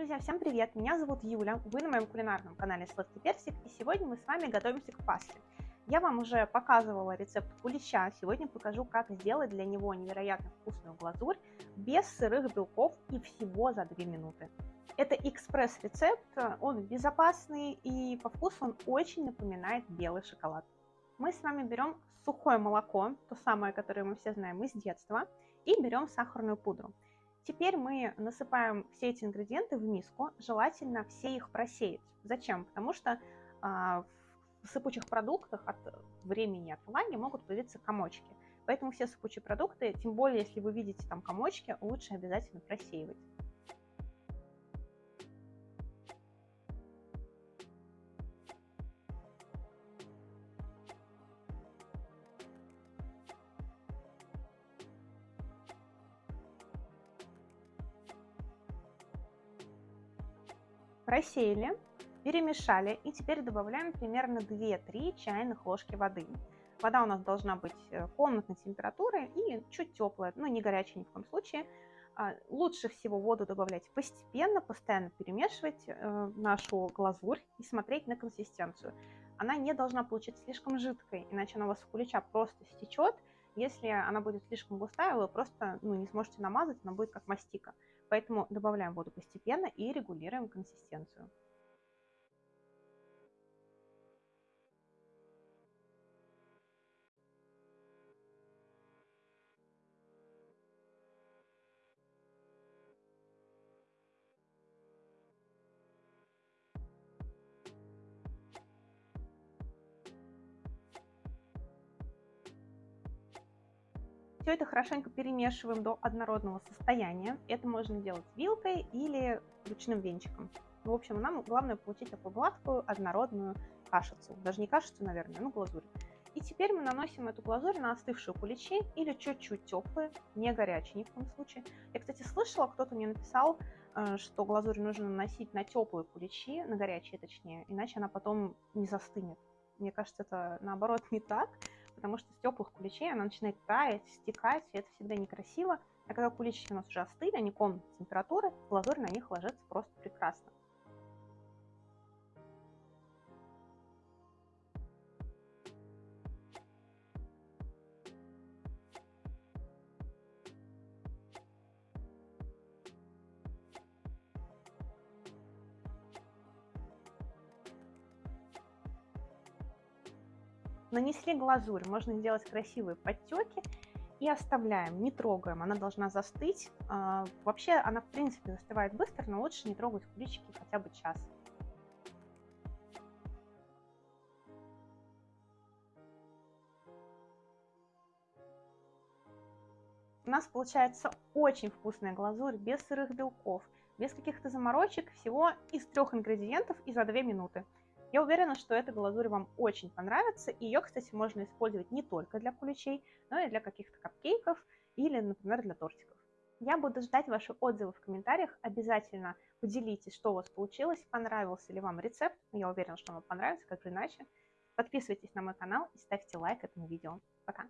Друзья, всем привет! Меня зовут Юля, вы на моем кулинарном канале Сладкий Персик, и сегодня мы с вами готовимся к пасте. Я вам уже показывала рецепт кулича, сегодня покажу, как сделать для него невероятно вкусную глазурь без сырых белков и всего за 2 минуты. Это экспресс-рецепт, он безопасный и по вкусу он очень напоминает белый шоколад. Мы с вами берем сухое молоко, то самое, которое мы все знаем из детства, и берем сахарную пудру. Теперь мы насыпаем все эти ингредиенты в миску, желательно все их просеять. Зачем? Потому что а, в сыпучих продуктах от времени отмывания могут появиться комочки. Поэтому все сыпучие продукты, тем более если вы видите там комочки, лучше обязательно просеивать. Просеяли, перемешали и теперь добавляем примерно 2-3 чайных ложки воды. Вода у нас должна быть э, комнатной температуры и чуть теплая, но не горячая ни в коем случае. А, лучше всего воду добавлять постепенно, постоянно перемешивать э, нашу глазурь и смотреть на консистенцию. Она не должна получиться слишком жидкой, иначе она у вас у кулича просто стечет. Если она будет слишком густая, вы просто ну, не сможете намазать, она будет как мастика. Поэтому добавляем воду постепенно и регулируем консистенцию. Все это хорошенько перемешиваем до однородного состояния. Это можно делать вилкой или ручным венчиком. В общем, нам главное получить такую гладкую, однородную кашицу. Даже не кашицу, наверное, но глазурь. И теперь мы наносим эту глазурь на остывшие куличи или чуть-чуть теплые, не горячие ни в коем случае. Я, кстати, слышала, кто-то мне написал, э, что глазурь нужно наносить на теплые куличи, на горячие точнее, иначе она потом не застынет. Мне кажется, это наоборот не так потому что с теплых куличей она начинает таять, стекать, и это всегда некрасиво. А когда куличики у нас уже остыли, они комнатной температуры, глазурь на них ложится просто прекрасно. Нанесли глазурь, можно сделать красивые подтеки и оставляем, не трогаем, она должна застыть. А, вообще она в принципе застывает быстро, но лучше не трогать куличики хотя бы час. У нас получается очень вкусная глазурь, без сырых белков, без каких-то заморочек, всего из трех ингредиентов и за 2 минуты. Я уверена, что эта глазурь вам очень понравится. Ее, кстати, можно использовать не только для куличей, но и для каких-то капкейков или, например, для тортиков. Я буду ждать ваши отзывы в комментариях. Обязательно поделитесь, что у вас получилось, понравился ли вам рецепт. Я уверена, что вам понравится, как же иначе. Подписывайтесь на мой канал и ставьте лайк этому видео. Пока!